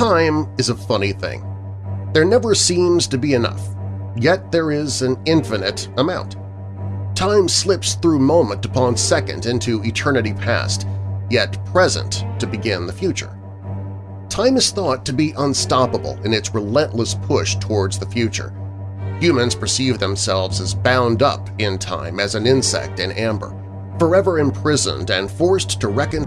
Time is a funny thing. There never seems to be enough, yet there is an infinite amount. Time slips through moment upon second into eternity past, yet present to begin the future. Time is thought to be unstoppable in its relentless push towards the future. Humans perceive themselves as bound up in time as an insect in amber, forever imprisoned and forced to reckon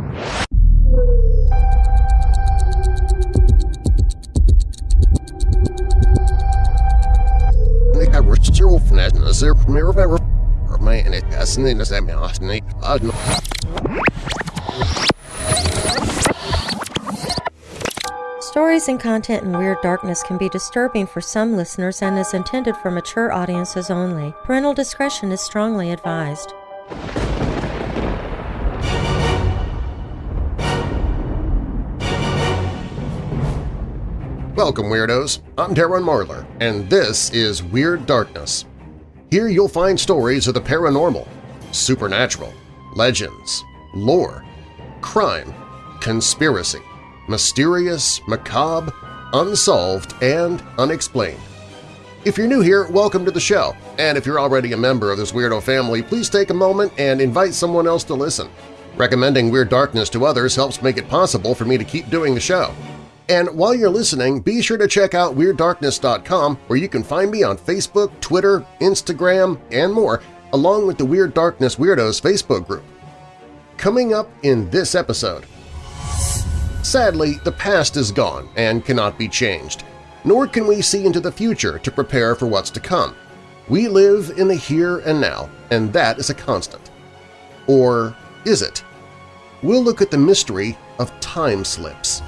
Stories and content in Weird Darkness can be disturbing for some listeners and is intended for mature audiences only. Parental discretion is strongly advised. Welcome, Weirdos! I'm Darren Marlar, and this is Weird Darkness. Here you'll find stories of the paranormal, supernatural, legends, lore, crime, conspiracy, mysterious, macabre, unsolved, and unexplained. If you're new here, welcome to the show, and if you're already a member of this weirdo family, please take a moment and invite someone else to listen. Recommending Weird Darkness to others helps make it possible for me to keep doing the show. And while you're listening, be sure to check out WeirdDarkness.com where you can find me on Facebook, Twitter, Instagram, and more, along with the Weird Darkness Weirdos Facebook group. Coming up in this episode… Sadly, the past is gone and cannot be changed, nor can we see into the future to prepare for what's to come. We live in the here and now, and that is a constant. Or is it? We'll look at the mystery of time slips.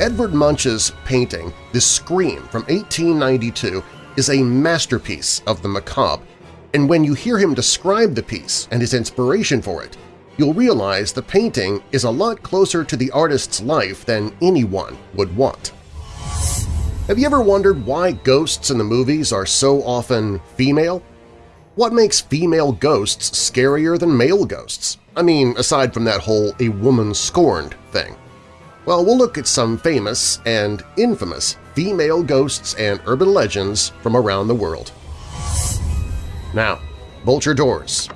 Edvard Munch's painting The Scream from 1892 is a masterpiece of the macabre, and when you hear him describe the piece and his inspiration for it, you'll realize the painting is a lot closer to the artist's life than anyone would want. Have you ever wondered why ghosts in the movies are so often female? What makes female ghosts scarier than male ghosts? I mean, aside from that whole a woman scorned thing. Well, we'll look at some famous and infamous female ghosts and urban legends from around the world. Now, bolt your doors,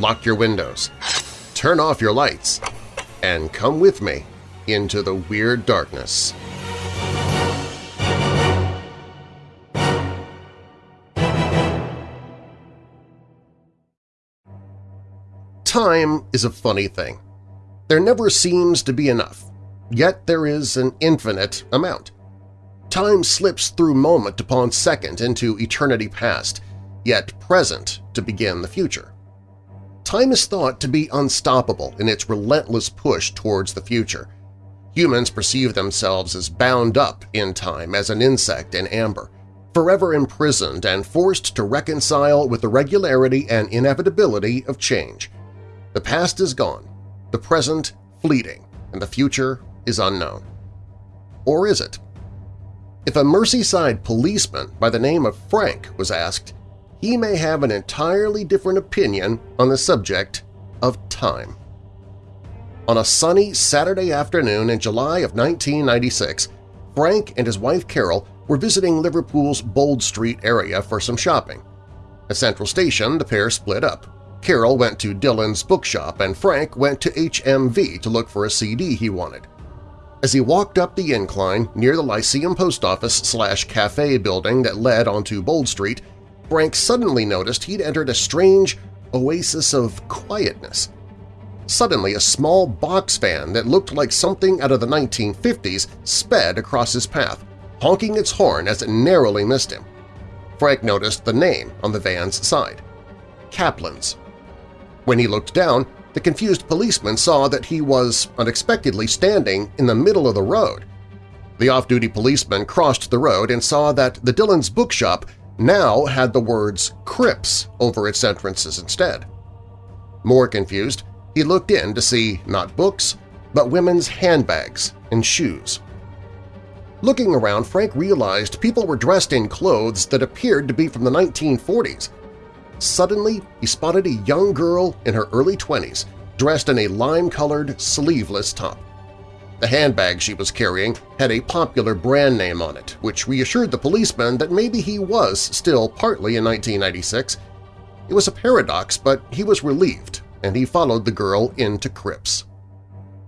lock your windows, turn off your lights, and come with me into the Weird Darkness. Time is a funny thing. There never seems to be enough Yet there is an infinite amount. Time slips through moment upon second into eternity past, yet present to begin the future. Time is thought to be unstoppable in its relentless push towards the future. Humans perceive themselves as bound up in time as an insect in amber, forever imprisoned and forced to reconcile with the regularity and inevitability of change. The past is gone, the present fleeting, and the future is unknown. Or is it? If a Merseyside policeman by the name of Frank was asked, he may have an entirely different opinion on the subject of time. On a sunny Saturday afternoon in July of 1996, Frank and his wife Carol were visiting Liverpool's Bold Street area for some shopping. At Central Station, the pair split up. Carol went to Dillon's bookshop and Frank went to HMV to look for a CD he wanted. As he walked up the incline near the Lyceum Post Office slash cafe building that led onto Bold Street, Frank suddenly noticed he'd entered a strange oasis of quietness. Suddenly, a small box van that looked like something out of the 1950s sped across his path, honking its horn as it narrowly missed him. Frank noticed the name on the van's side – Kaplan's. When he looked down, the confused policeman saw that he was unexpectedly standing in the middle of the road. The off-duty policeman crossed the road and saw that the Dillon's bookshop now had the words Cripps over its entrances instead. More confused, he looked in to see not books, but women's handbags and shoes. Looking around, Frank realized people were dressed in clothes that appeared to be from the 1940s, Suddenly, he spotted a young girl in her early 20s dressed in a lime-colored, sleeveless top. The handbag she was carrying had a popular brand name on it, which reassured the policeman that maybe he was still partly in 1996. It was a paradox, but he was relieved, and he followed the girl into Cripps.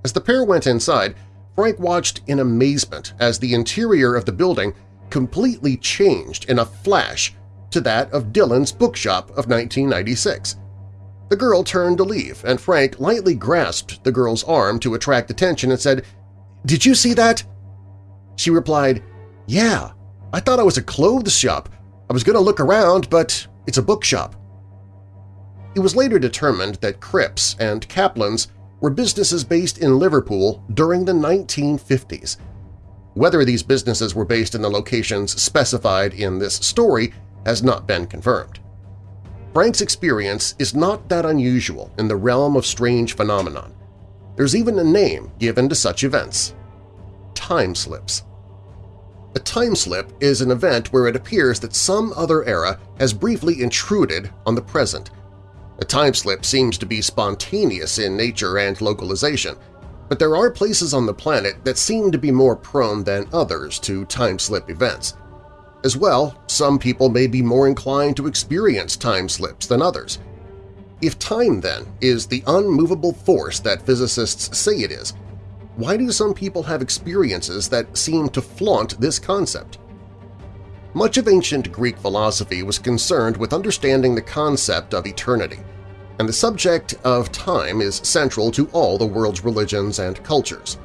As the pair went inside, Frank watched in amazement as the interior of the building completely changed in a flash to that of Dillon's bookshop of 1996. The girl turned to leave, and Frank lightly grasped the girl's arm to attract attention and said, "'Did you see that?' She replied, "'Yeah, I thought it was a clothes shop. I was going to look around, but it's a bookshop.' It was later determined that Cripps and Kaplan's were businesses based in Liverpool during the 1950s. Whether these businesses were based in the locations specified in this story has not been confirmed. Frank's experience is not that unusual in the realm of strange phenomenon. There's even a name given to such events – time slips. A time slip is an event where it appears that some other era has briefly intruded on the present. A time slip seems to be spontaneous in nature and localization, but there are places on the planet that seem to be more prone than others to time slip events. As well, some people may be more inclined to experience time slips than others. If time, then, is the unmovable force that physicists say it is, why do some people have experiences that seem to flaunt this concept? Much of ancient Greek philosophy was concerned with understanding the concept of eternity, and the subject of time is central to all the world's religions and cultures.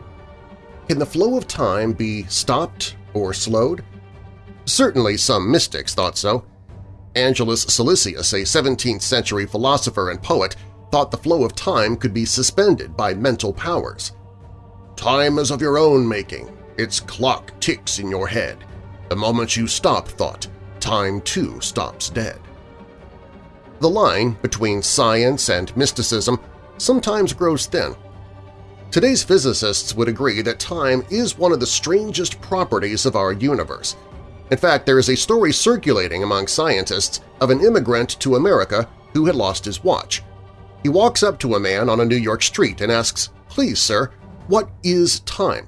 Can the flow of time be stopped or slowed? Certainly some mystics thought so. Angelus Silesius, a 17th-century philosopher and poet, thought the flow of time could be suspended by mental powers. Time is of your own making. Its clock ticks in your head. The moment you stop thought, time too stops dead. The line between science and mysticism sometimes grows thin. Today's physicists would agree that time is one of the strangest properties of our universe – in fact, there is a story circulating among scientists of an immigrant to America who had lost his watch. He walks up to a man on a New York street and asks, "'Please, sir, what is time?'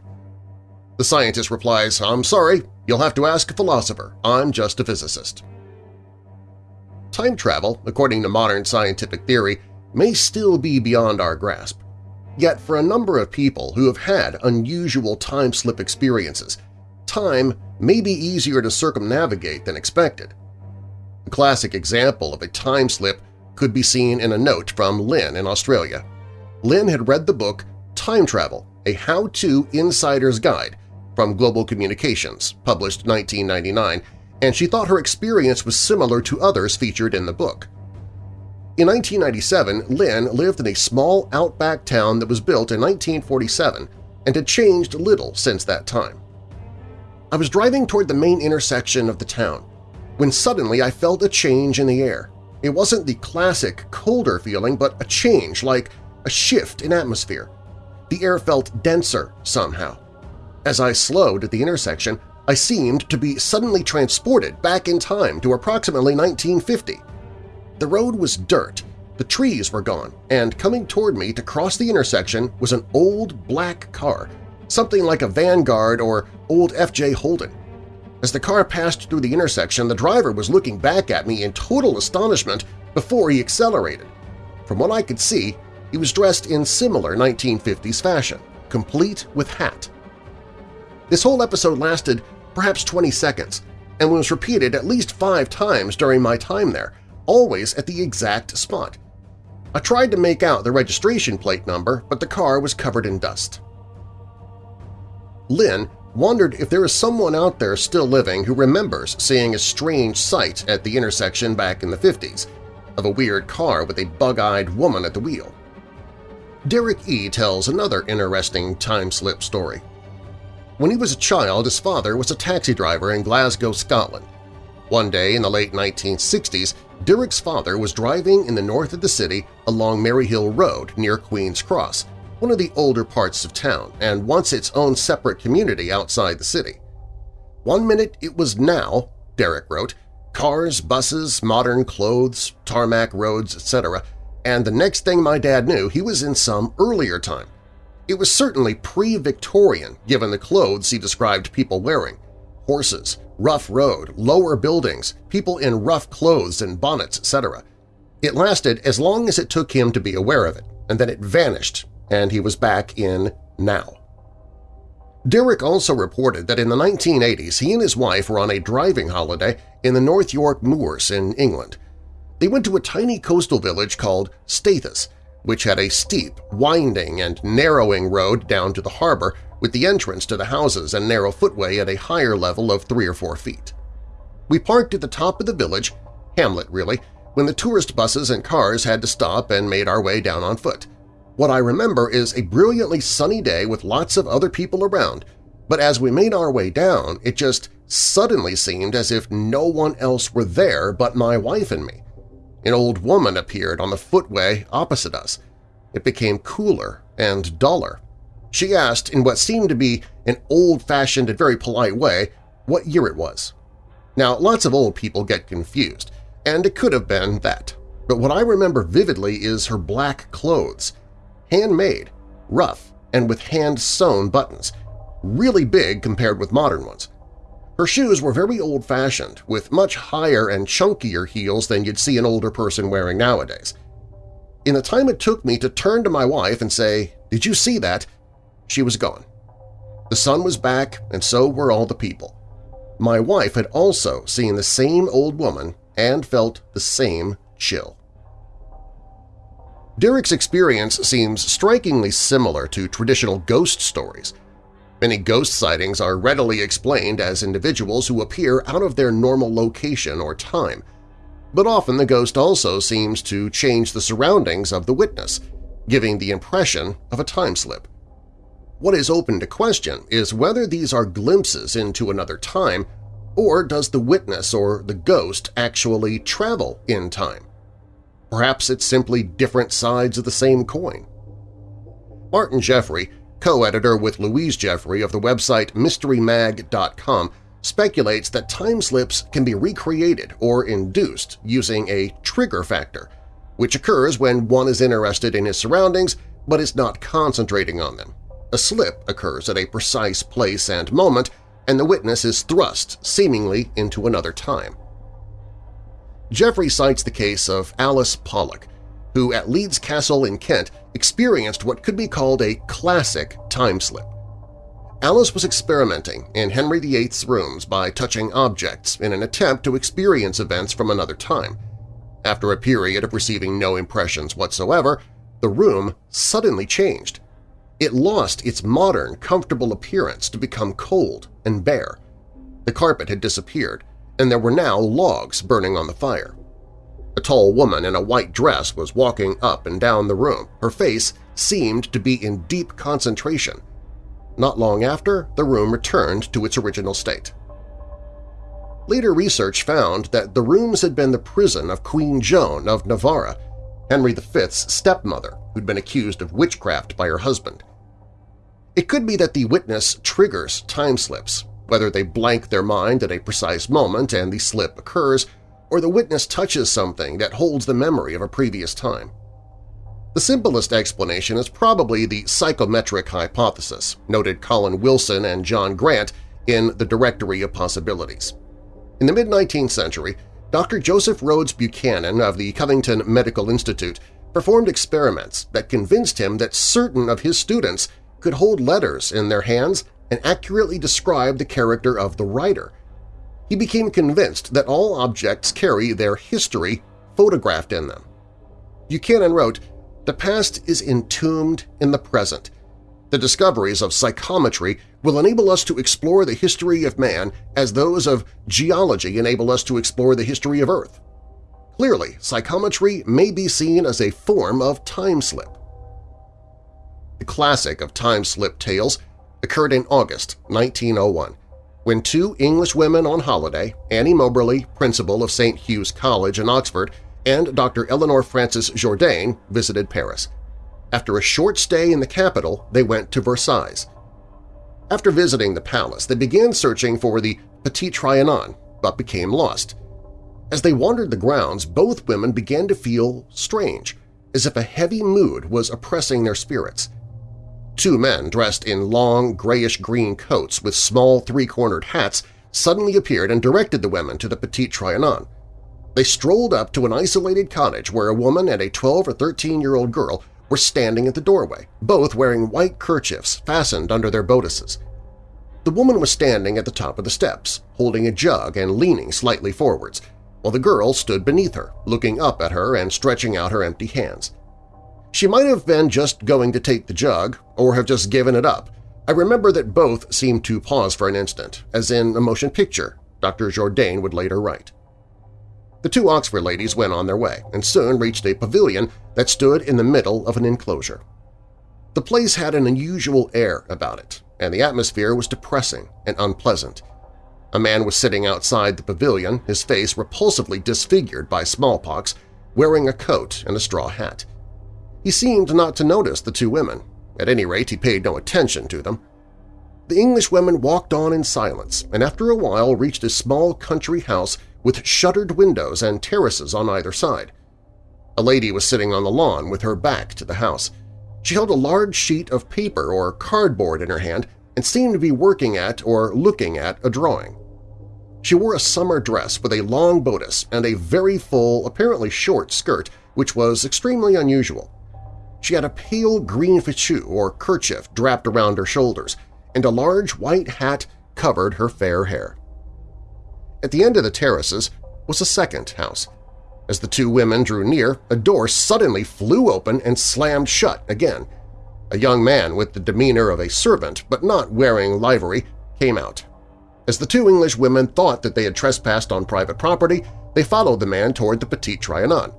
The scientist replies, "'I'm sorry, you'll have to ask a philosopher. I'm just a physicist.' Time travel, according to modern scientific theory, may still be beyond our grasp. Yet for a number of people who have had unusual time slip experiences, time may be easier to circumnavigate than expected. A classic example of a time slip could be seen in a note from Lynn in Australia. Lynn had read the book Time Travel, a how-to insider's guide from Global Communications, published 1999, and she thought her experience was similar to others featured in the book. In 1997, Lynn lived in a small outback town that was built in 1947 and had changed little since that time. I was driving toward the main intersection of the town when suddenly I felt a change in the air. It wasn't the classic colder feeling, but a change, like a shift in atmosphere. The air felt denser somehow. As I slowed at the intersection, I seemed to be suddenly transported back in time to approximately 1950. The road was dirt, the trees were gone, and coming toward me to cross the intersection was an old black car something like a Vanguard or old F.J. Holden. As the car passed through the intersection, the driver was looking back at me in total astonishment before he accelerated. From what I could see, he was dressed in similar 1950s fashion, complete with hat. This whole episode lasted perhaps 20 seconds and was repeated at least five times during my time there, always at the exact spot. I tried to make out the registration plate number, but the car was covered in dust. Lynn wondered if there is someone out there still living who remembers seeing a strange sight at the intersection back in the 50s, of a weird car with a bug-eyed woman at the wheel. Derek E. tells another interesting time-slip story. When he was a child, his father was a taxi driver in Glasgow, Scotland. One day in the late 1960s, Derek's father was driving in the north of the city along Maryhill Road near Queen's Cross one of the older parts of town and once its own separate community outside the city. One minute it was now, Derek wrote, cars, buses, modern clothes, tarmac roads, etc., and the next thing my dad knew, he was in some earlier time. It was certainly pre-Victorian given the clothes he described people wearing – horses, rough road, lower buildings, people in rough clothes and bonnets, etc. It lasted as long as it took him to be aware of it, and then it vanished, and he was back in now. Derek also reported that in the 1980s he and his wife were on a driving holiday in the North York Moors in England. They went to a tiny coastal village called Staithes, which had a steep, winding, and narrowing road down to the harbor with the entrance to the houses and narrow footway at a higher level of three or four feet. We parked at the top of the village, hamlet really, when the tourist buses and cars had to stop and made our way down on foot. What I remember is a brilliantly sunny day with lots of other people around, but as we made our way down, it just suddenly seemed as if no one else were there but my wife and me. An old woman appeared on the footway opposite us. It became cooler and duller. She asked, in what seemed to be an old-fashioned and very polite way, what year it was. Now, lots of old people get confused, and it could have been that. But what I remember vividly is her black clothes. Handmade, rough, and with hand-sewn buttons, really big compared with modern ones. Her shoes were very old-fashioned, with much higher and chunkier heels than you'd see an older person wearing nowadays. In the time it took me to turn to my wife and say, "'Did you see that?' she was gone. The sun was back, and so were all the people. My wife had also seen the same old woman and felt the same chill. Derek's experience seems strikingly similar to traditional ghost stories – Many ghost sightings are readily explained as individuals who appear out of their normal location or time, but often the ghost also seems to change the surroundings of the witness, giving the impression of a time slip. What is open to question is whether these are glimpses into another time or does the witness or the ghost actually travel in time? Perhaps it's simply different sides of the same coin. Martin Jeffrey co-editor with Louise Jeffrey of the website MysteryMag.com, speculates that time slips can be recreated or induced using a trigger factor, which occurs when one is interested in his surroundings but is not concentrating on them. A slip occurs at a precise place and moment, and the witness is thrust seemingly into another time. Jeffrey cites the case of Alice Pollock, who at Leeds Castle in Kent experienced what could be called a classic time slip. Alice was experimenting in Henry VIII's rooms by touching objects in an attempt to experience events from another time. After a period of receiving no impressions whatsoever, the room suddenly changed. It lost its modern, comfortable appearance to become cold and bare. The carpet had disappeared, and there were now logs burning on the fire. A tall woman in a white dress was walking up and down the room. Her face seemed to be in deep concentration. Not long after, the room returned to its original state. Later research found that the rooms had been the prison of Queen Joan of Navarre, Henry V's stepmother, who'd been accused of witchcraft by her husband. It could be that the witness triggers time slips, whether they blank their mind at a precise moment and the slip occurs, or the witness touches something that holds the memory of a previous time. The simplest explanation is probably the psychometric hypothesis, noted Colin Wilson and John Grant in The Directory of Possibilities. In the mid-19th century, Dr. Joseph Rhodes Buchanan of the Covington Medical Institute performed experiments that convinced him that certain of his students could hold letters in their hands and accurately describe the character of the writer – he became convinced that all objects carry their history photographed in them. Buchanan wrote, The past is entombed in the present. The discoveries of psychometry will enable us to explore the history of man as those of geology enable us to explore the history of Earth. Clearly, psychometry may be seen as a form of time slip. The classic of time slip tales occurred in August 1901 when two English women on holiday, Annie Moberly, principal of St. Hugh's College in Oxford, and Dr. Eleanor Frances Jourdain visited Paris. After a short stay in the capital, they went to Versailles. After visiting the palace, they began searching for the Petit Trianon, but became lost. As they wandered the grounds, both women began to feel strange, as if a heavy mood was oppressing their spirits. Two men dressed in long, grayish-green coats with small three-cornered hats suddenly appeared and directed the women to the Petit Trianon. They strolled up to an isolated cottage where a woman and a 12- or 13-year-old girl were standing at the doorway, both wearing white kerchiefs fastened under their bodices. The woman was standing at the top of the steps, holding a jug and leaning slightly forwards, while the girl stood beneath her, looking up at her and stretching out her empty hands. She might have been just going to take the jug or have just given it up. I remember that both seemed to pause for an instant, as in a motion picture, Dr. Jourdain would later write. The two Oxford ladies went on their way and soon reached a pavilion that stood in the middle of an enclosure. The place had an unusual air about it, and the atmosphere was depressing and unpleasant. A man was sitting outside the pavilion, his face repulsively disfigured by smallpox, wearing a coat and a straw hat. He seemed not to notice the two women. At any rate, he paid no attention to them. The English women walked on in silence and after a while reached a small country house with shuttered windows and terraces on either side. A lady was sitting on the lawn with her back to the house. She held a large sheet of paper or cardboard in her hand and seemed to be working at or looking at a drawing. She wore a summer dress with a long bodice and a very full, apparently short skirt, which was extremely unusual. She had a pale green fichu or kerchief draped around her shoulders, and a large white hat covered her fair hair. At the end of the terraces was a second house. As the two women drew near, a door suddenly flew open and slammed shut again. A young man with the demeanor of a servant but not wearing livery came out. As the two English women thought that they had trespassed on private property, they followed the man toward the Petit Trianon.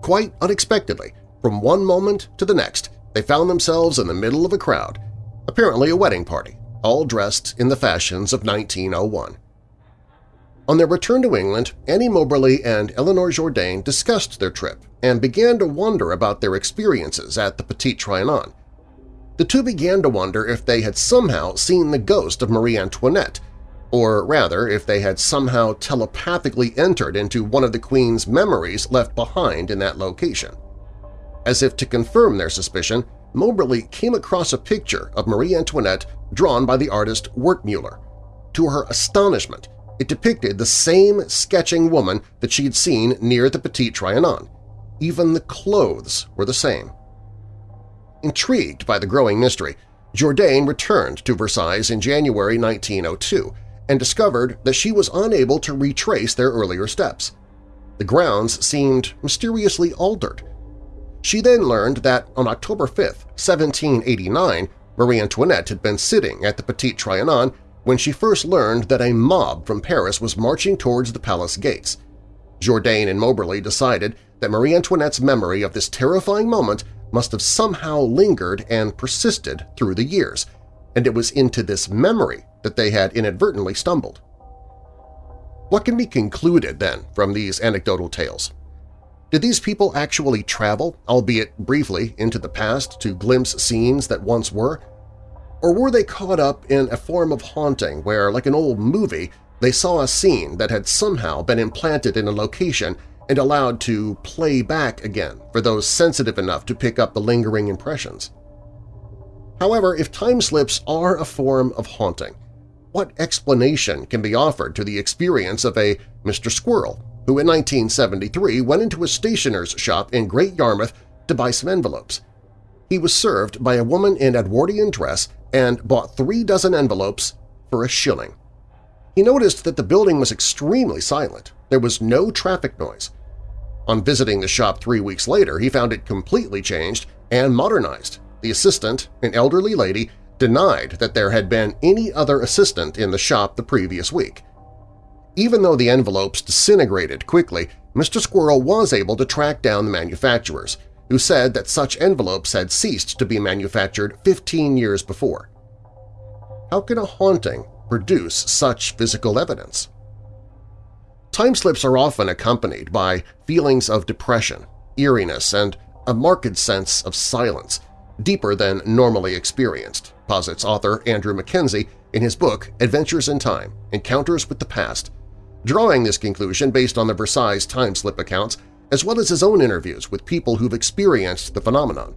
Quite unexpectedly, from one moment to the next, they found themselves in the middle of a crowd, apparently a wedding party, all dressed in the fashions of 1901. On their return to England, Annie Moberly and Eleanor Jourdain discussed their trip and began to wonder about their experiences at the Petit Trianon. The two began to wonder if they had somehow seen the ghost of Marie Antoinette, or rather if they had somehow telepathically entered into one of the Queen's memories left behind in that location. As if to confirm their suspicion, Moberly came across a picture of Marie Antoinette drawn by the artist Wertmuller. To her astonishment, it depicted the same sketching woman that she had seen near the Petit Trianon. Even the clothes were the same. Intrigued by the growing mystery, Jourdain returned to Versailles in January 1902 and discovered that she was unable to retrace their earlier steps. The grounds seemed mysteriously altered. She then learned that on October 5, 1789, Marie Antoinette had been sitting at the Petit Trianon when she first learned that a mob from Paris was marching towards the palace gates. Jourdain and Moberly decided that Marie Antoinette's memory of this terrifying moment must have somehow lingered and persisted through the years, and it was into this memory that they had inadvertently stumbled. What can be concluded, then, from these anecdotal tales? Did these people actually travel, albeit briefly, into the past to glimpse scenes that once were? Or were they caught up in a form of haunting where, like an old movie, they saw a scene that had somehow been implanted in a location and allowed to play back again for those sensitive enough to pick up the lingering impressions? However, if time slips are a form of haunting, what explanation can be offered to the experience of a Mr. Squirrel who in 1973 went into a stationer's shop in Great Yarmouth to buy some envelopes? He was served by a woman in Edwardian dress and bought three dozen envelopes for a shilling. He noticed that the building was extremely silent. There was no traffic noise. On visiting the shop three weeks later, he found it completely changed and modernized. The assistant, an elderly lady, denied that there had been any other assistant in the shop the previous week. Even though the envelopes disintegrated quickly, Mr. Squirrel was able to track down the manufacturers, who said that such envelopes had ceased to be manufactured 15 years before. How can a haunting produce such physical evidence? Time slips are often accompanied by feelings of depression, eeriness, and a marked sense of silence, deeper than normally experienced, posits author Andrew Mackenzie in his book Adventures in Time – Encounters with the Past, drawing this conclusion based on the Versailles time slip accounts as well as his own interviews with people who've experienced the phenomenon.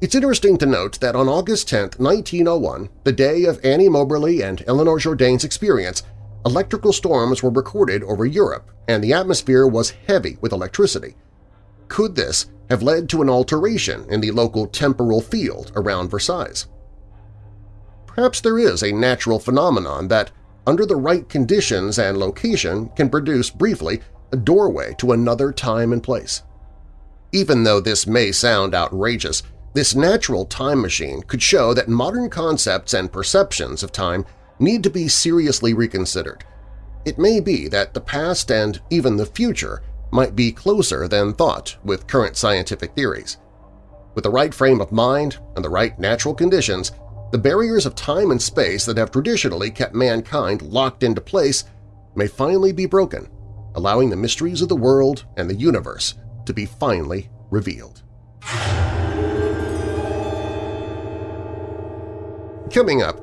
It's interesting to note that on August 10, 1901, the day of Annie Moberly and Eleanor Jourdain's experience, electrical storms were recorded over Europe and the atmosphere was heavy with electricity. Could this have led to an alteration in the local temporal field around Versailles? Perhaps there is a natural phenomenon that, under the right conditions and location, can produce briefly a doorway to another time and place. Even though this may sound outrageous, this natural time machine could show that modern concepts and perceptions of time need to be seriously reconsidered. It may be that the past and even the future might be closer than thought with current scientific theories. With the right frame of mind and the right natural conditions, the barriers of time and space that have traditionally kept mankind locked into place may finally be broken, allowing the mysteries of the world and the universe to be finally revealed. Coming up,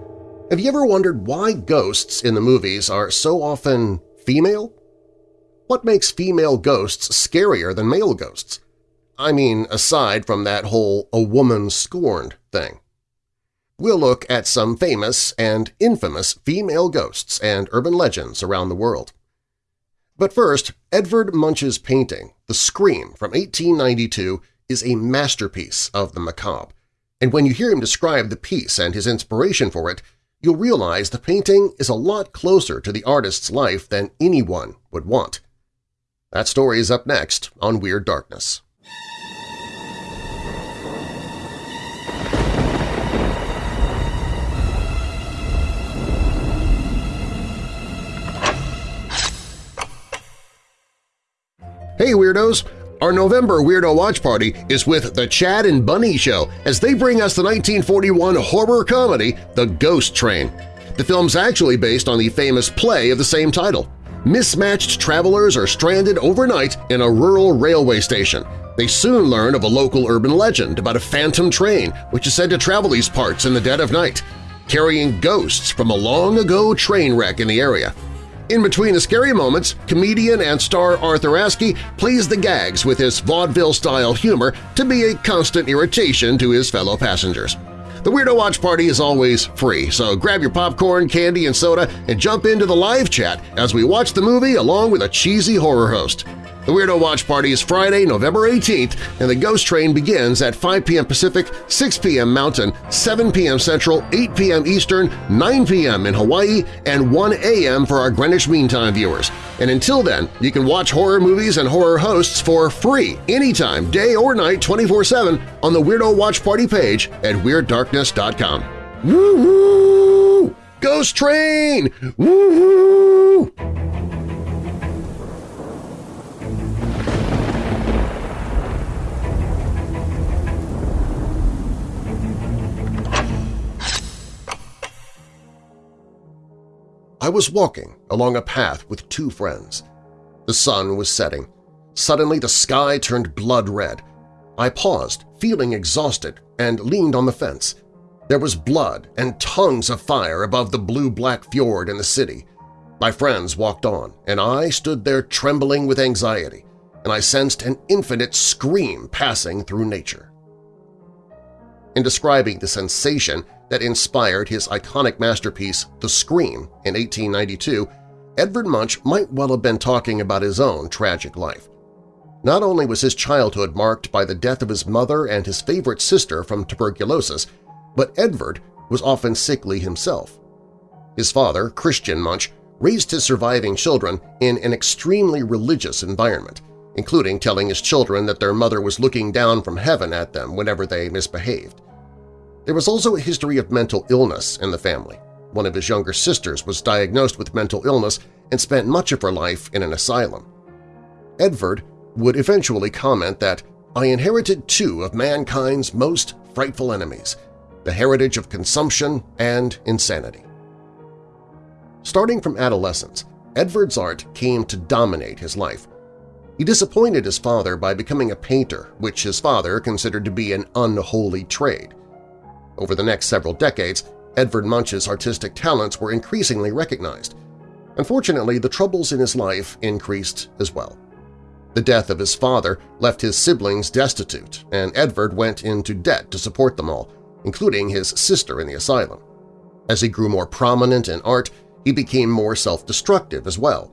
have you ever wondered why ghosts in the movies are so often female? What makes female ghosts scarier than male ghosts? I mean, aside from that whole a woman scorned thing. We'll look at some famous and infamous female ghosts and urban legends around the world. But first, Edvard Munch's painting, The Scream from 1892, is a masterpiece of the macabre, and when you hear him describe the piece and his inspiration for it, you'll realize the painting is a lot closer to the artist's life than anyone would want. That story is up next on Weird Darkness. Hey Weirdos! Our November Weirdo Watch Party is with The Chad and Bunny Show as they bring us the 1941 horror comedy The Ghost Train. The film's actually based on the famous play of the same title. Mismatched travelers are stranded overnight in a rural railway station. They soon learn of a local urban legend about a phantom train which is said to travel these parts in the dead of night, carrying ghosts from a long-ago train wreck in the area. In between the scary moments, comedian and star Arthur Askey plays the gags with his vaudeville-style humor to be a constant irritation to his fellow passengers. The Weirdo Watch Party is always free, so grab your popcorn, candy, and soda and jump into the live chat as we watch the movie along with a cheesy horror host. The Weirdo Watch Party is Friday, November 18th, and the Ghost Train begins at 5 p.m. Pacific, 6 p.m. Mountain, 7 p.m. Central, 8 p.m. Eastern, 9 p.m. in Hawaii, and 1 a.m. for our Greenwich Mean Time viewers. And until then, you can watch horror movies and horror hosts for free anytime, day or night, 24-7 on the Weirdo Watch Party page at WeirdDarkness.com. Woo-hoo! Ghost Train! Woo-hoo! I was walking along a path with two friends. The sun was setting. Suddenly the sky turned blood red. I paused, feeling exhausted, and leaned on the fence. There was blood and tongues of fire above the blue-black fjord in the city. My friends walked on, and I stood there trembling with anxiety, and I sensed an infinite scream passing through nature. In describing the sensation, that inspired his iconic masterpiece The Scream in 1892, Edvard Munch might well have been talking about his own tragic life. Not only was his childhood marked by the death of his mother and his favorite sister from tuberculosis, but Edvard was often sickly himself. His father, Christian Munch, raised his surviving children in an extremely religious environment, including telling his children that their mother was looking down from heaven at them whenever they misbehaved. There was also a history of mental illness in the family. One of his younger sisters was diagnosed with mental illness and spent much of her life in an asylum. Edvard would eventually comment that, I inherited two of mankind's most frightful enemies, the heritage of consumption and insanity. Starting from adolescence, Edvard's art came to dominate his life. He disappointed his father by becoming a painter, which his father considered to be an unholy trade. Over the next several decades, Edvard Munch's artistic talents were increasingly recognized. Unfortunately, the troubles in his life increased as well. The death of his father left his siblings destitute, and Edvard went into debt to support them all, including his sister in the asylum. As he grew more prominent in art, he became more self-destructive as well.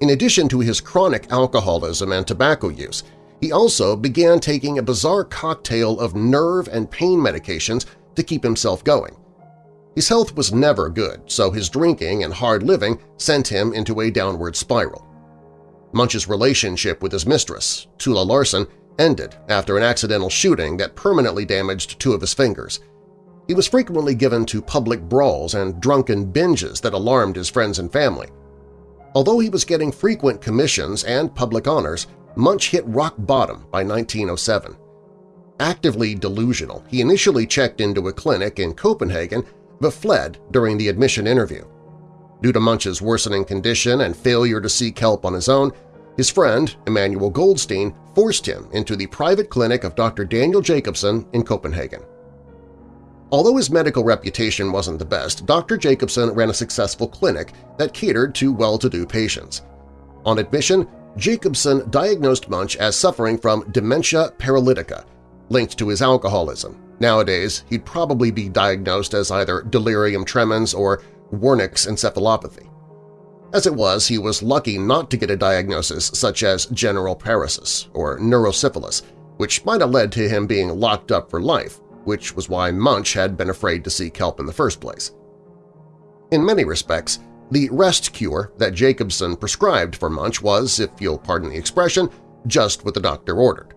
In addition to his chronic alcoholism and tobacco use, he also began taking a bizarre cocktail of nerve and pain medications to keep himself going. His health was never good, so his drinking and hard living sent him into a downward spiral. Munch's relationship with his mistress, Tulla Larsen, ended after an accidental shooting that permanently damaged two of his fingers. He was frequently given to public brawls and drunken binges that alarmed his friends and family. Although he was getting frequent commissions and public honors, Munch hit rock bottom by 1907. Actively delusional, he initially checked into a clinic in Copenhagen but fled during the admission interview. Due to Munch's worsening condition and failure to seek help on his own, his friend, Emanuel Goldstein, forced him into the private clinic of Dr. Daniel Jacobson in Copenhagen. Although his medical reputation wasn't the best, Dr. Jacobson ran a successful clinic that catered to well-to-do patients. On admission, Jacobson diagnosed Munch as suffering from dementia paralytica, linked to his alcoholism. Nowadays, he'd probably be diagnosed as either delirium tremens or Wernicke's encephalopathy. As it was, he was lucky not to get a diagnosis such as general paresis or neurosyphilis, which might have led to him being locked up for life, which was why Munch had been afraid to seek help in the first place. In many respects, the rest cure that Jacobson prescribed for Munch was, if you'll pardon the expression, just what the doctor ordered.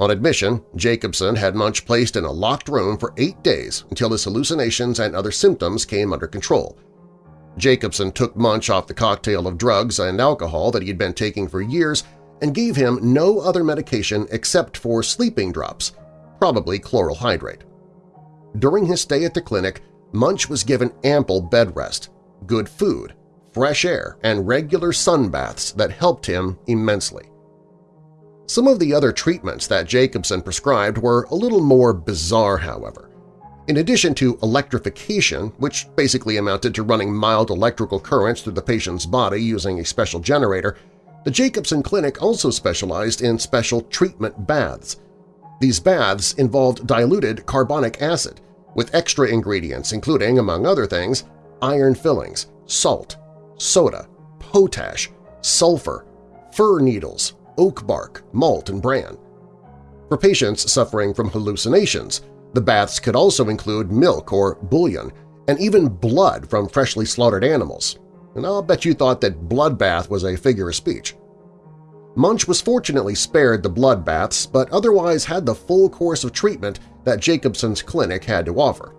On admission, Jacobson had Munch placed in a locked room for eight days until his hallucinations and other symptoms came under control. Jacobson took Munch off the cocktail of drugs and alcohol that he had been taking for years and gave him no other medication except for sleeping drops, probably chloral hydrate. During his stay at the clinic, Munch was given ample bed rest, good food, fresh air, and regular sun baths that helped him immensely. Some of the other treatments that Jacobson prescribed were a little more bizarre, however. In addition to electrification, which basically amounted to running mild electrical currents through the patient's body using a special generator, the Jacobson Clinic also specialized in special treatment baths. These baths involved diluted carbonic acid, with extra ingredients including, among other things, iron fillings, salt, soda, potash, sulfur, fir needles, oak bark, malt, and bran. For patients suffering from hallucinations, the baths could also include milk or bouillon and even blood from freshly slaughtered animals, and I'll bet you thought that bloodbath was a figure of speech. Munch was fortunately spared the blood baths but otherwise had the full course of treatment that Jacobson's clinic had to offer.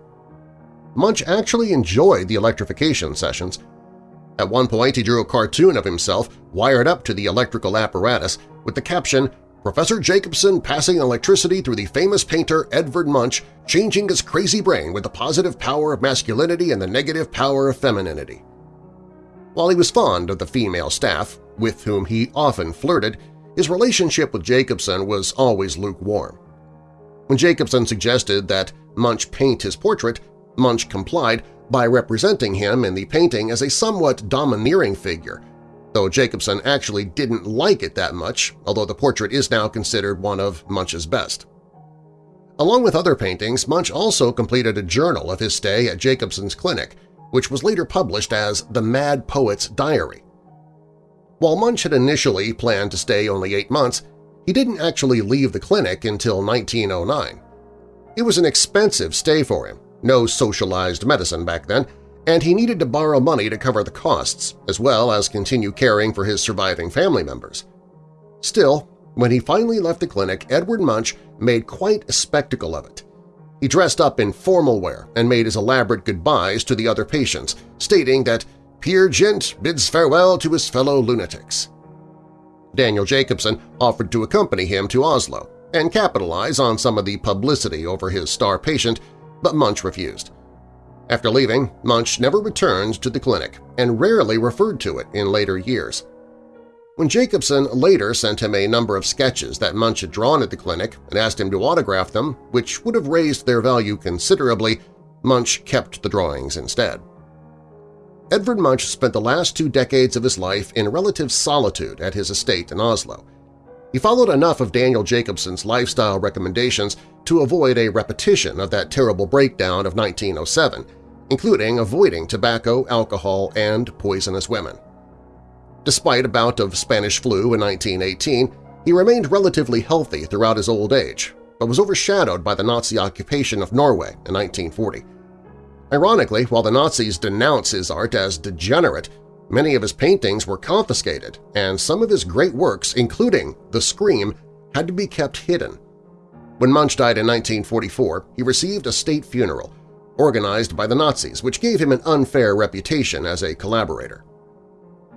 Munch actually enjoyed the electrification sessions. At one point he drew a cartoon of himself wired up to the electrical apparatus with the caption, Professor Jacobson passing electricity through the famous painter Edvard Munch, changing his crazy brain with the positive power of masculinity and the negative power of femininity. While he was fond of the female staff, with whom he often flirted, his relationship with Jacobson was always lukewarm. When Jacobson suggested that Munch paint his portrait, Munch complied by representing him in the painting as a somewhat domineering figure, though Jacobson actually didn't like it that much, although the portrait is now considered one of Munch's best. Along with other paintings, Munch also completed a journal of his stay at Jacobson's clinic, which was later published as The Mad Poet's Diary. While Munch had initially planned to stay only eight months, he didn't actually leave the clinic until 1909. It was an expensive stay for him, no socialized medicine back then, and he needed to borrow money to cover the costs, as well as continue caring for his surviving family members. Still, when he finally left the clinic, Edvard Munch made quite a spectacle of it. He dressed up in formal wear and made his elaborate goodbyes to the other patients, stating that Peer Gynt bids farewell to his fellow lunatics. Daniel Jacobson offered to accompany him to Oslo and capitalize on some of the publicity over his star patient, but Munch refused. After leaving, Munch never returned to the clinic and rarely referred to it in later years. When Jacobson later sent him a number of sketches that Munch had drawn at the clinic and asked him to autograph them, which would have raised their value considerably, Munch kept the drawings instead. Edvard Munch spent the last two decades of his life in relative solitude at his estate in Oslo. He followed enough of Daniel Jacobson's lifestyle recommendations to avoid a repetition of that terrible breakdown of 1907, including avoiding tobacco, alcohol, and poisonous women. Despite a bout of Spanish flu in 1918, he remained relatively healthy throughout his old age, but was overshadowed by the Nazi occupation of Norway in 1940. Ironically, while the Nazis denounce his art as degenerate, many of his paintings were confiscated, and some of his great works, including The Scream, had to be kept hidden. When Munch died in 1944, he received a state funeral, organized by the Nazis, which gave him an unfair reputation as a collaborator.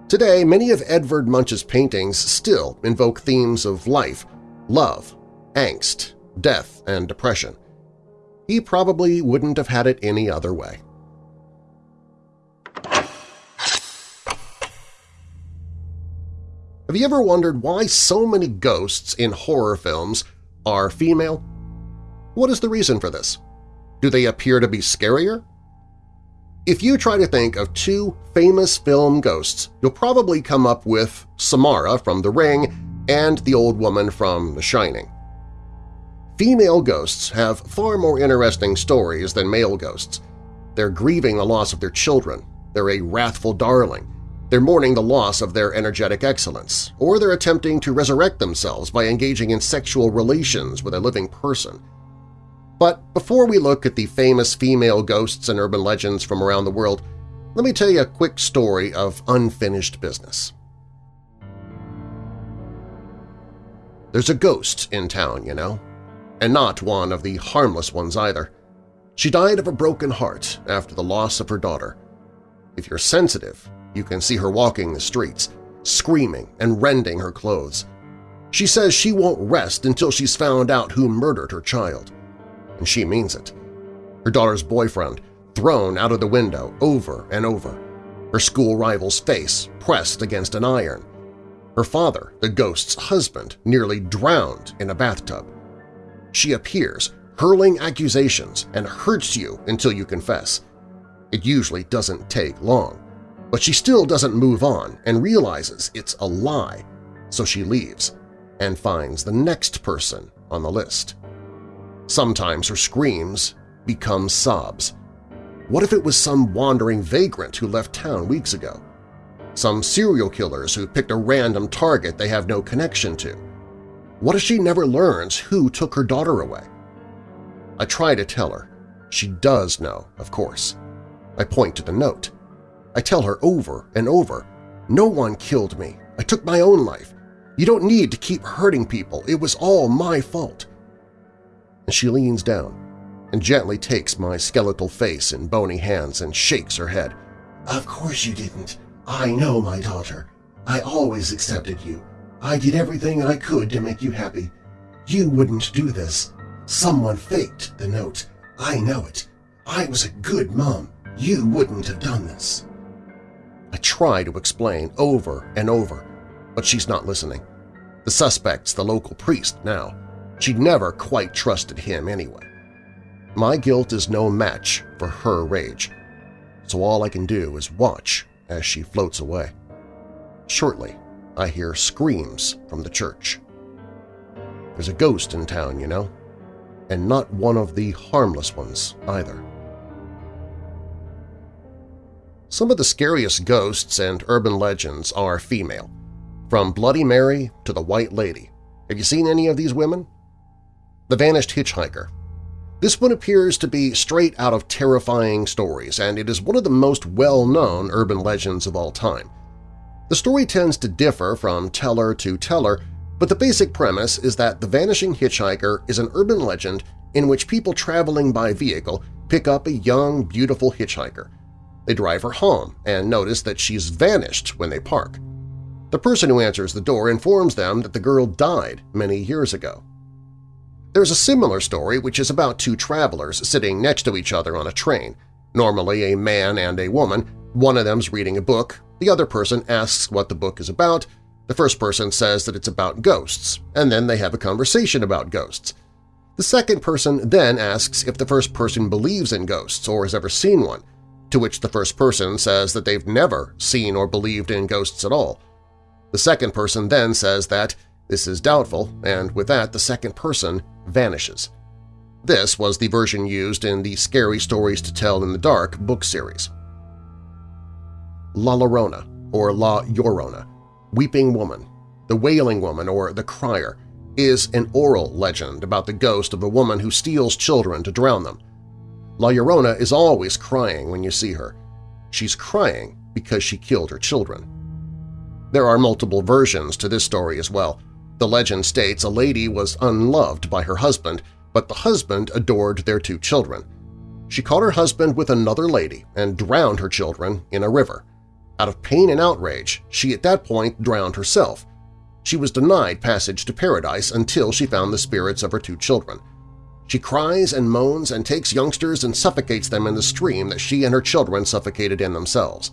Today, many of Edvard Munch's paintings still invoke themes of life, love, angst, death, and depression. He probably wouldn't have had it any other way. Have you ever wondered why so many ghosts in horror films are female? What is the reason for this? Do they appear to be scarier? If you try to think of two famous film ghosts, you'll probably come up with Samara from The Ring and the old woman from The Shining. Female ghosts have far more interesting stories than male ghosts. They're grieving the loss of their children, they're a wrathful darling, they're mourning the loss of their energetic excellence, or they're attempting to resurrect themselves by engaging in sexual relations with a living person. But before we look at the famous female ghosts and urban legends from around the world, let me tell you a quick story of unfinished business. There's a ghost in town, you know, and not one of the harmless ones either. She died of a broken heart after the loss of her daughter. If you're sensitive, you can see her walking the streets, screaming and rending her clothes. She says she won't rest until she's found out who murdered her child and she means it. Her daughter's boyfriend thrown out of the window over and over, her school rival's face pressed against an iron, her father, the ghost's husband, nearly drowned in a bathtub. She appears, hurling accusations, and hurts you until you confess. It usually doesn't take long, but she still doesn't move on and realizes it's a lie, so she leaves and finds the next person on the list. Sometimes her screams become sobs. What if it was some wandering vagrant who left town weeks ago? Some serial killers who picked a random target they have no connection to? What if she never learns who took her daughter away? I try to tell her. She does know, of course. I point to the note. I tell her over and over, no one killed me. I took my own life. You don't need to keep hurting people. It was all my fault and she leans down and gently takes my skeletal face in bony hands and shakes her head. Of course you didn't. I know, my daughter. I always accepted you. I did everything I could to make you happy. You wouldn't do this. Someone faked the note. I know it. I was a good mom. You wouldn't have done this. I try to explain over and over, but she's not listening. The suspect's the local priest now. She'd never quite trusted him anyway. My guilt is no match for her rage, so all I can do is watch as she floats away. Shortly, I hear screams from the church. There's a ghost in town, you know, and not one of the harmless ones either. Some of the scariest ghosts and urban legends are female, from Bloody Mary to the White Lady. Have you seen any of these women? The Vanished Hitchhiker. This one appears to be straight out of terrifying stories, and it is one of the most well-known urban legends of all time. The story tends to differ from teller to teller, but the basic premise is that the Vanishing Hitchhiker is an urban legend in which people traveling by vehicle pick up a young, beautiful hitchhiker. They drive her home and notice that she's vanished when they park. The person who answers the door informs them that the girl died many years ago. There's a similar story which is about two travelers sitting next to each other on a train, normally a man and a woman. One of them's reading a book, the other person asks what the book is about, the first person says that it's about ghosts, and then they have a conversation about ghosts. The second person then asks if the first person believes in ghosts or has ever seen one, to which the first person says that they've never seen or believed in ghosts at all. The second person then says that This is doubtful, and with that the second person vanishes. This was the version used in the Scary Stories to Tell in the Dark book series. La Llorona, or La Llorona, Weeping Woman, the Wailing Woman or the Crier, is an oral legend about the ghost of a woman who steals children to drown them. La Llorona is always crying when you see her. She's crying because she killed her children. There are multiple versions to this story as well. The legend states a lady was unloved by her husband, but the husband adored their two children. She caught her husband with another lady and drowned her children in a river. Out of pain and outrage, she at that point drowned herself. She was denied passage to paradise until she found the spirits of her two children. She cries and moans and takes youngsters and suffocates them in the stream that she and her children suffocated in themselves.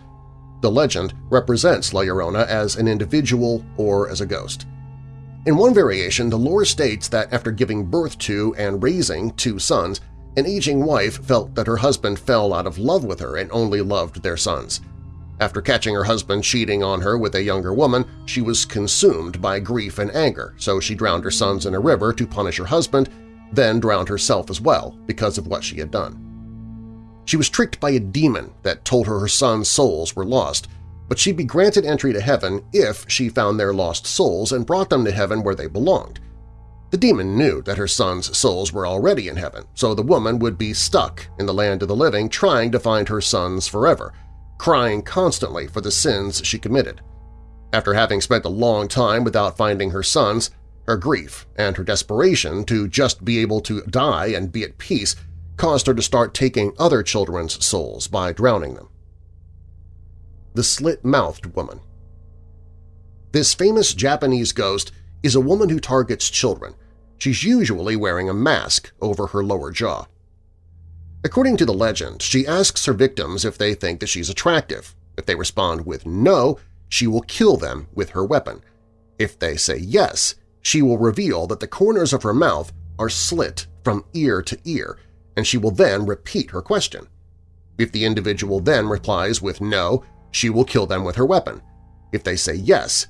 The legend represents La Llorona as an individual or as a ghost. In one variation, the lore states that after giving birth to and raising two sons, an aging wife felt that her husband fell out of love with her and only loved their sons. After catching her husband cheating on her with a younger woman, she was consumed by grief and anger, so she drowned her sons in a river to punish her husband, then drowned herself as well because of what she had done. She was tricked by a demon that told her her sons' souls were lost, but she'd be granted entry to heaven if she found their lost souls and brought them to heaven where they belonged. The demon knew that her sons' souls were already in heaven, so the woman would be stuck in the land of the living trying to find her sons forever – crying constantly for the sins she committed. After having spent a long time without finding her sons, her grief and her desperation to just be able to die and be at peace caused her to start taking other children's souls by drowning them. The Slit-Mouthed Woman This famous Japanese ghost is a woman who targets children. She's usually wearing a mask over her lower jaw. According to the legend, she asks her victims if they think that she's attractive. If they respond with no, she will kill them with her weapon. If they say yes, she will reveal that the corners of her mouth are slit from ear to ear, and she will then repeat her question. If the individual then replies with no, she will kill them with her weapon. If they say yes,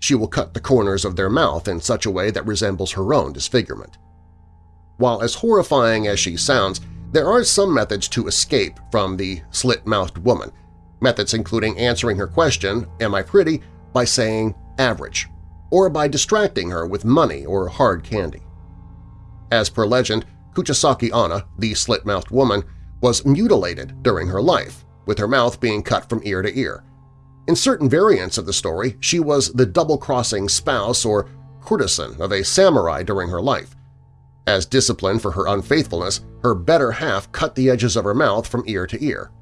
she will cut the corners of their mouth in such a way that resembles her own disfigurement. While as horrifying as she sounds, there are some methods to escape from the slit-mouthed woman, methods including answering her question, am I pretty, by saying average, or by distracting her with money or hard candy. As per legend, Kuchisaki Onna, the slit-mouthed woman, was mutilated during her life, with her mouth being cut from ear to ear. In certain variants of the story, she was the double-crossing spouse or courtesan of a samurai during her life, as discipline for her unfaithfulness, her better half cut the edges of her mouth from ear to ear.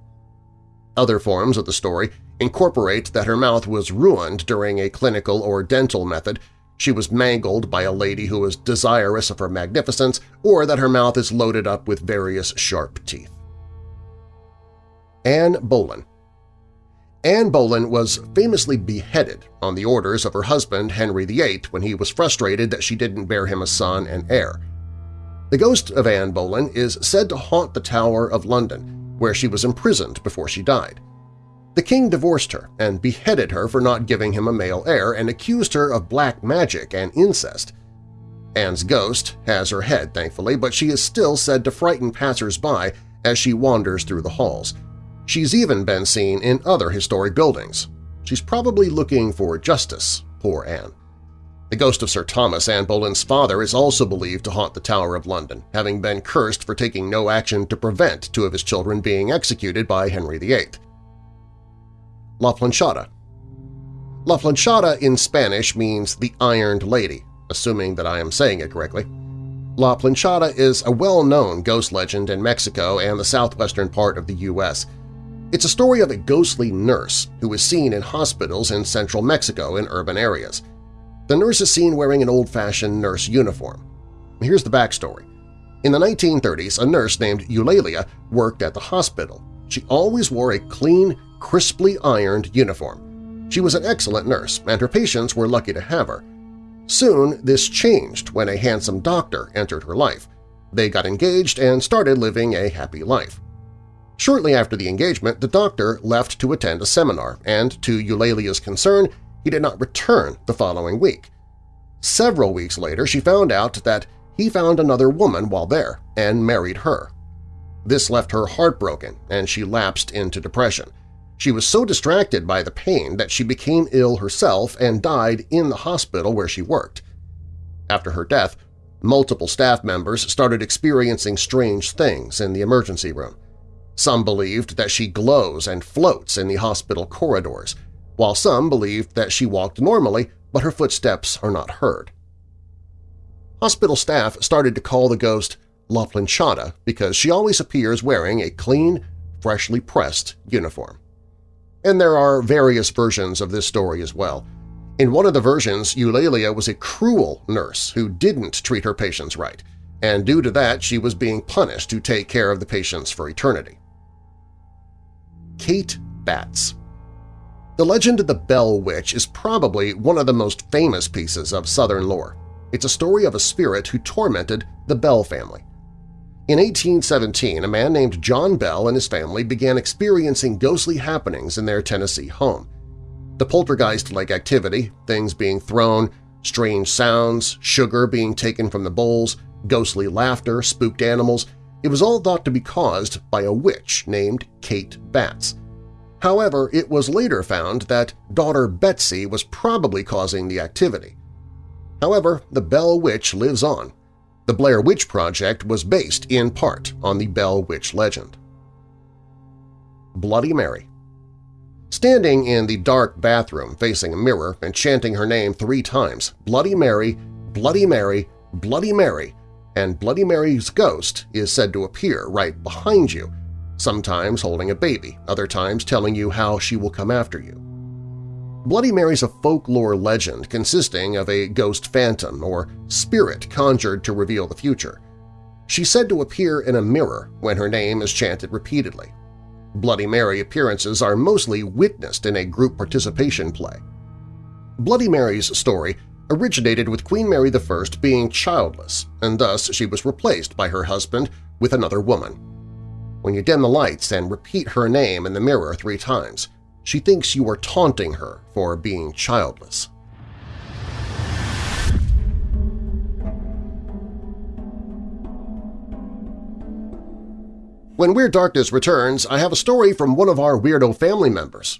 Other forms of the story incorporate that her mouth was ruined during a clinical or dental method, she was mangled by a lady who was desirous of her magnificence, or that her mouth is loaded up with various sharp teeth. Anne Boleyn Anne Boleyn was famously beheaded on the orders of her husband Henry VIII when he was frustrated that she didn't bear him a son and heir. The ghost of Anne Boleyn is said to haunt the Tower of London, where she was imprisoned before she died. The king divorced her and beheaded her for not giving him a male heir and accused her of black magic and incest. Anne's ghost has her head, thankfully, but she is still said to frighten passers-by as she wanders through the halls. She's even been seen in other historic buildings. She's probably looking for justice, poor Anne. The ghost of Sir Thomas Anne Boleyn's father is also believed to haunt the Tower of London, having been cursed for taking no action to prevent two of his children being executed by Henry VIII. La Planchada La Planchada in Spanish means the Ironed Lady, assuming that I am saying it correctly. La Planchada is a well-known ghost legend in Mexico and the southwestern part of the U.S. It's a story of a ghostly nurse who is seen in hospitals in central Mexico in urban areas. The nurse is seen wearing an old-fashioned nurse uniform. Here's the backstory. In the 1930s, a nurse named Eulalia worked at the hospital. She always wore a clean, crisply ironed uniform. She was an excellent nurse, and her patients were lucky to have her. Soon, this changed when a handsome doctor entered her life. They got engaged and started living a happy life. Shortly after the engagement, the doctor left to attend a seminar, and to Eulalia's concern, he did not return the following week. Several weeks later, she found out that he found another woman while there and married her. This left her heartbroken and she lapsed into depression. She was so distracted by the pain that she became ill herself and died in the hospital where she worked. After her death, multiple staff members started experiencing strange things in the emergency room. Some believed that she glows and floats in the hospital corridors, while some believed that she walked normally but her footsteps are not heard. Hospital staff started to call the ghost La Planchada because she always appears wearing a clean, freshly pressed uniform. And there are various versions of this story as well. In one of the versions, Eulalia was a cruel nurse who didn't treat her patients right, and due to that she was being punished to take care of the patients for eternity. Kate Batts The legend of the Bell Witch is probably one of the most famous pieces of Southern lore. It's a story of a spirit who tormented the Bell family. In 1817, a man named John Bell and his family began experiencing ghostly happenings in their Tennessee home. The poltergeist-like activity, things being thrown, strange sounds, sugar being taken from the bowls, ghostly laughter, spooked animals, it was all thought to be caused by a witch named Kate Batts. However, it was later found that daughter Betsy was probably causing the activity. However, the Bell Witch lives on. The Blair Witch Project was based in part on the Bell Witch legend. Bloody Mary Standing in the dark bathroom facing a mirror and chanting her name three times, Bloody Mary, Bloody Mary, Bloody Mary, and Bloody Mary's ghost is said to appear right behind you, sometimes holding a baby, other times telling you how she will come after you. Bloody Mary's a folklore legend consisting of a ghost phantom or spirit conjured to reveal the future. She's said to appear in a mirror when her name is chanted repeatedly. Bloody Mary appearances are mostly witnessed in a group participation play. Bloody Mary's story originated with Queen Mary I being childless, and thus she was replaced by her husband with another woman. When you dim the lights and repeat her name in the mirror three times, she thinks you are taunting her for being childless. When Weird Darkness returns, I have a story from one of our Weirdo family members.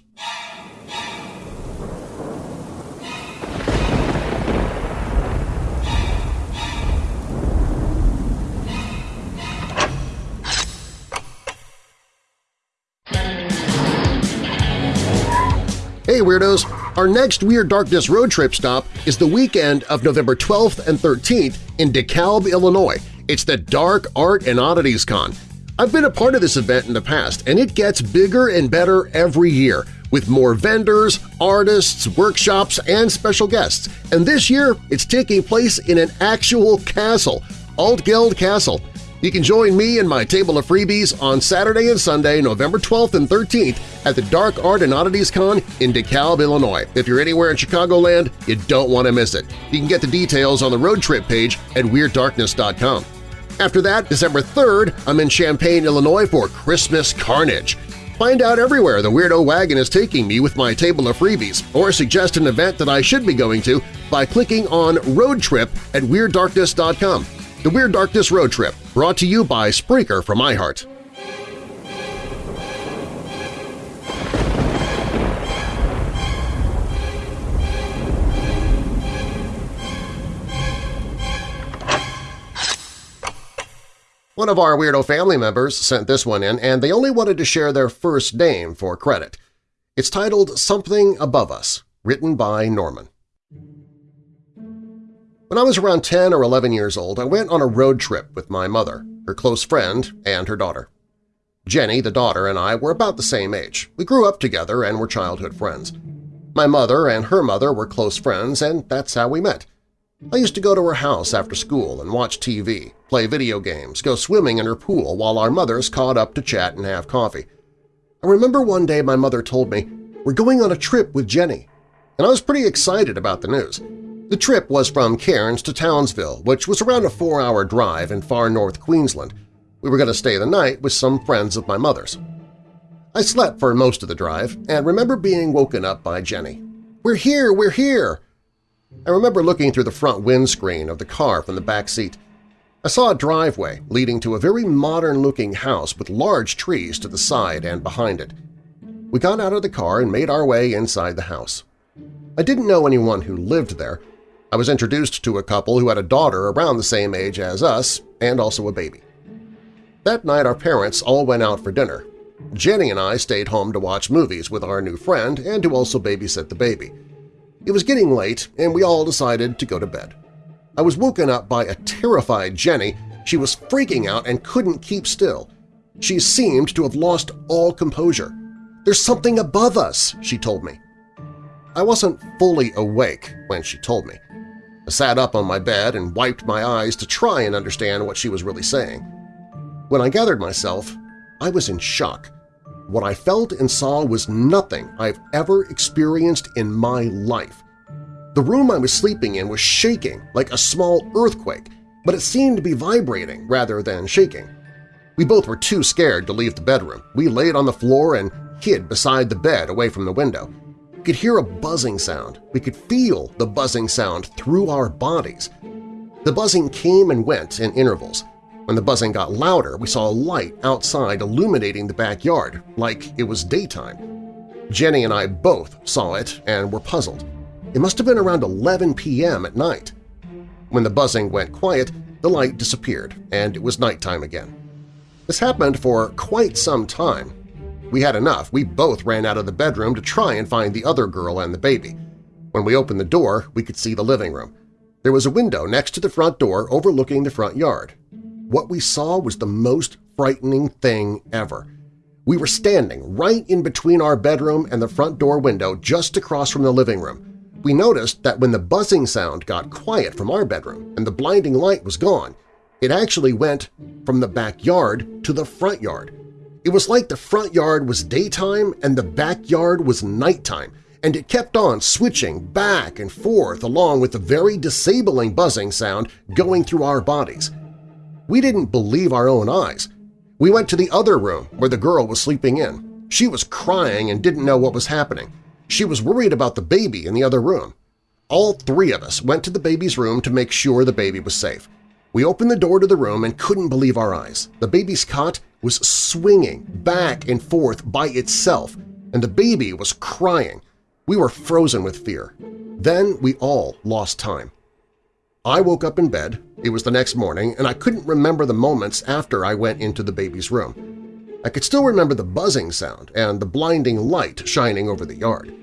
Weirdos! Our next Weird Darkness road trip stop is the weekend of November 12th and 13th in DeKalb, Illinois. It's the Dark Art and Oddities Con, I've been a part of this event in the past, and it gets bigger and better every year, with more vendors, artists, workshops, and special guests. And this year, it's taking place in an actual castle, Altgeld Castle. You can join me and my table of freebies on Saturday and Sunday, November 12th and 13th at the Dark Art and Oddities Con in DeKalb, Illinois. If you're anywhere in Chicagoland, you don't want to miss it. You can get the details on the road trip page at WeirdDarkness.com. After that, December 3rd, I'm in Champaign, Illinois for Christmas Carnage. Find out everywhere the Weirdo Wagon is taking me with my table of freebies, or suggest an event that I should be going to by clicking on Road Trip at WeirdDarkness.com. The Weird Darkness Road Trip, brought to you by Spreaker from iHeart. One of our Weirdo family members sent this one in, and they only wanted to share their first name for credit. It's titled Something Above Us, written by Norman. When I was around 10 or 11 years old, I went on a road trip with my mother, her close friend, and her daughter. Jenny, the daughter, and I were about the same age. We grew up together and were childhood friends. My mother and her mother were close friends, and that's how we met. I used to go to her house after school and watch TV, play video games, go swimming in her pool while our mothers caught up to chat and have coffee. I remember one day my mother told me, we're going on a trip with Jenny, and I was pretty excited about the news. The trip was from Cairns to Townsville, which was around a four-hour drive in far north Queensland. We were going to stay the night with some friends of my mother's. I slept for most of the drive and remember being woken up by Jenny. "'We're here! We're here!' I remember looking through the front windscreen of the car from the back seat. I saw a driveway leading to a very modern-looking house with large trees to the side and behind it. We got out of the car and made our way inside the house. I didn't know anyone who lived there. I was introduced to a couple who had a daughter around the same age as us and also a baby. That night our parents all went out for dinner. Jenny and I stayed home to watch movies with our new friend and to also babysit the baby. It was getting late and we all decided to go to bed. I was woken up by a terrified Jenny. She was freaking out and couldn't keep still. She seemed to have lost all composure. "'There's something above us,' she told me. I wasn't fully awake when she told me. I sat up on my bed and wiped my eyes to try and understand what she was really saying. When I gathered myself, I was in shock. What I felt and saw was nothing I've ever experienced in my life. The room I was sleeping in was shaking like a small earthquake, but it seemed to be vibrating rather than shaking. We both were too scared to leave the bedroom. We laid on the floor and hid beside the bed away from the window. Could hear a buzzing sound. We could feel the buzzing sound through our bodies. The buzzing came and went in intervals. When the buzzing got louder, we saw a light outside illuminating the backyard, like it was daytime. Jenny and I both saw it and were puzzled. It must have been around 11 p.m. at night. When the buzzing went quiet, the light disappeared, and it was nighttime again. This happened for quite some time. We had enough. We both ran out of the bedroom to try and find the other girl and the baby. When we opened the door, we could see the living room. There was a window next to the front door overlooking the front yard. What we saw was the most frightening thing ever. We were standing right in between our bedroom and the front door window just across from the living room we noticed that when the buzzing sound got quiet from our bedroom and the blinding light was gone, it actually went from the backyard to the front yard. It was like the front yard was daytime and the backyard was nighttime, and it kept on switching back and forth along with the very disabling buzzing sound going through our bodies. We didn't believe our own eyes. We went to the other room where the girl was sleeping in. She was crying and didn't know what was happening. She was worried about the baby in the other room. All three of us went to the baby's room to make sure the baby was safe. We opened the door to the room and couldn't believe our eyes. The baby's cot was swinging back and forth by itself, and the baby was crying. We were frozen with fear. Then we all lost time. I woke up in bed, it was the next morning, and I couldn't remember the moments after I went into the baby's room. I could still remember the buzzing sound and the blinding light shining over the yard.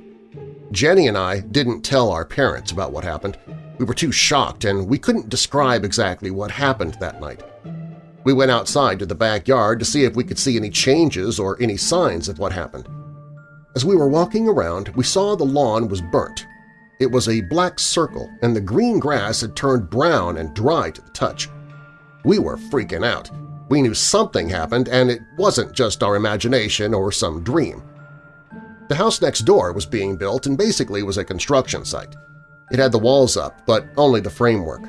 Jenny and I didn't tell our parents about what happened. We were too shocked and we couldn't describe exactly what happened that night. We went outside to the backyard to see if we could see any changes or any signs of what happened. As we were walking around, we saw the lawn was burnt. It was a black circle, and the green grass had turned brown and dry to the touch. We were freaking out. We knew something happened, and it wasn't just our imagination or some dream. The house next door was being built and basically was a construction site. It had the walls up, but only the framework.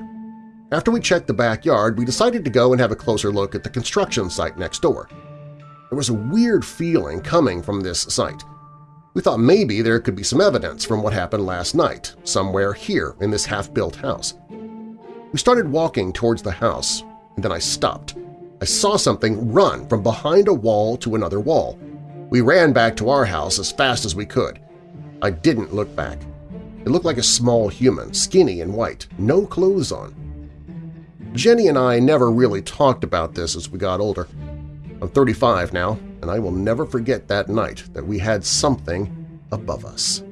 After we checked the backyard, we decided to go and have a closer look at the construction site next door. There was a weird feeling coming from this site. We thought maybe there could be some evidence from what happened last night, somewhere here in this half-built house. We started walking towards the house, and then I stopped. I saw something run from behind a wall to another wall. We ran back to our house as fast as we could. I didn't look back. It looked like a small human, skinny and white, no clothes on. Jenny and I never really talked about this as we got older. I'm 35 now, and I will never forget that night that we had something above us.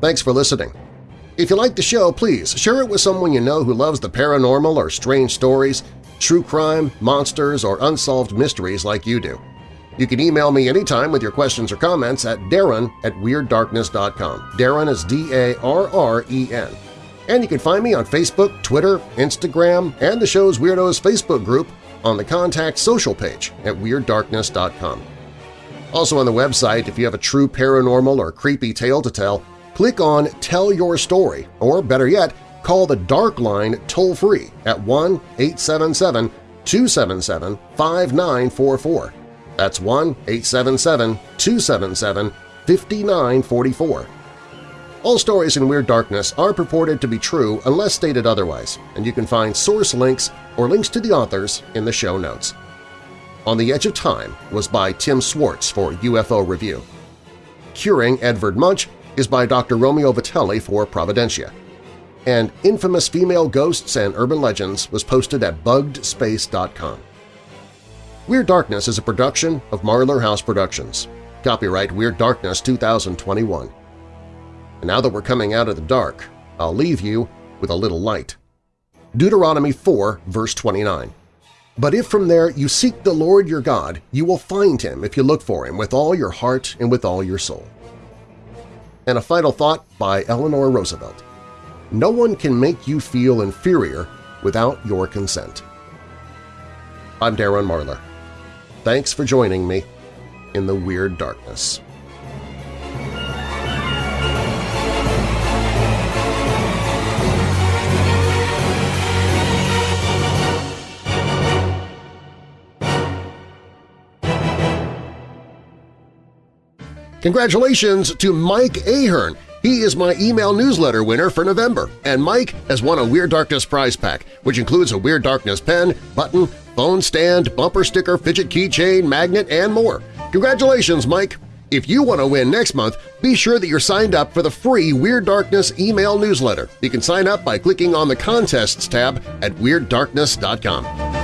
Thanks for listening. If you like the show, please share it with someone you know who loves the paranormal or strange stories, true crime, monsters, or unsolved mysteries like you do. You can email me anytime with your questions or comments at darren at WeirdDarkness.com. Darren is D-A-R-R-E-N. And you can find me on Facebook, Twitter, Instagram, and the show's Weirdos Facebook group on the Contact Social page at WeirdDarkness.com. Also on the website, if you have a true paranormal or creepy tale to tell, click on Tell Your Story, or better yet, call the Dark Line toll-free at 1-877 1-877-277-5944. That's 1-877-277-5944. All stories in Weird Darkness are purported to be true unless stated otherwise, and you can find source links or links to the authors in the show notes. On the Edge of Time was by Tim Swartz for UFO Review. Curing Edvard Munch is by Dr. Romeo Vitelli for Providentia. And Infamous Female Ghosts and Urban Legends was posted at buggedspace.com. Weird Darkness is a production of Marlar House Productions. Copyright Weird Darkness 2021. And now that we're coming out of the dark, I'll leave you with a little light. Deuteronomy 4, verse 29. But if from there you seek the Lord your God, you will find him if you look for him with all your heart and with all your soul. And a final thought by Eleanor Roosevelt. No one can make you feel inferior without your consent. I'm Darren Marlar. Thanks for joining me in the Weird Darkness. Congratulations to Mike Ahern! He is my email newsletter winner for November, and Mike has won a Weird Darkness prize pack, which includes a Weird Darkness pen, button, phone stand, bumper sticker, fidget keychain, magnet, and more. Congratulations, Mike! If you want to win next month, be sure that you're signed up for the free Weird Darkness email newsletter. You can sign up by clicking on the Contests tab at WeirdDarkness.com.